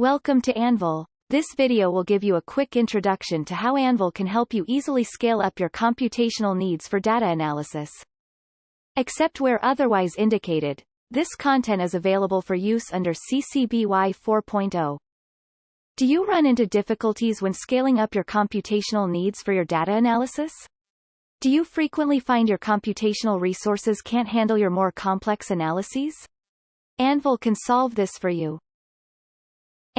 Welcome to Anvil. This video will give you a quick introduction to how Anvil can help you easily scale up your computational needs for data analysis. Except where otherwise indicated, this content is available for use under CC BY 4.0. Do you run into difficulties when scaling up your computational needs for your data analysis? Do you frequently find your computational resources can't handle your more complex analyses? Anvil can solve this for you.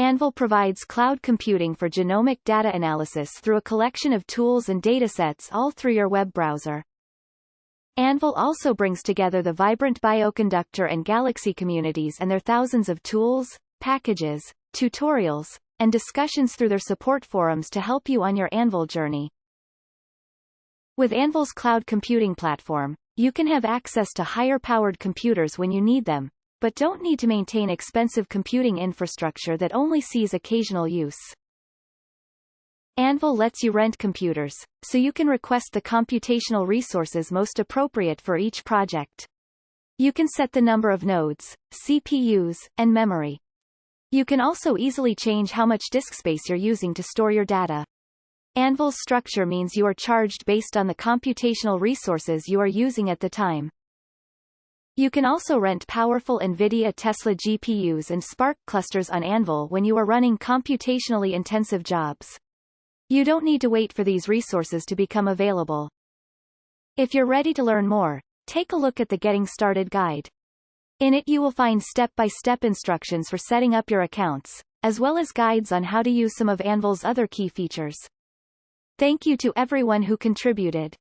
Anvil provides cloud computing for genomic data analysis through a collection of tools and datasets all through your web browser. Anvil also brings together the vibrant Bioconductor and Galaxy communities and their thousands of tools, packages, tutorials, and discussions through their support forums to help you on your Anvil journey. With Anvil's cloud computing platform, you can have access to higher-powered computers when you need them, but don't need to maintain expensive computing infrastructure that only sees occasional use. Anvil lets you rent computers, so you can request the computational resources most appropriate for each project. You can set the number of nodes, CPUs, and memory. You can also easily change how much disk space you're using to store your data. Anvil's structure means you are charged based on the computational resources you are using at the time. You can also rent powerful NVIDIA Tesla GPUs and Spark clusters on Anvil when you are running computationally intensive jobs. You don't need to wait for these resources to become available. If you're ready to learn more, take a look at the Getting Started guide. In it you will find step-by-step -step instructions for setting up your accounts, as well as guides on how to use some of Anvil's other key features. Thank you to everyone who contributed.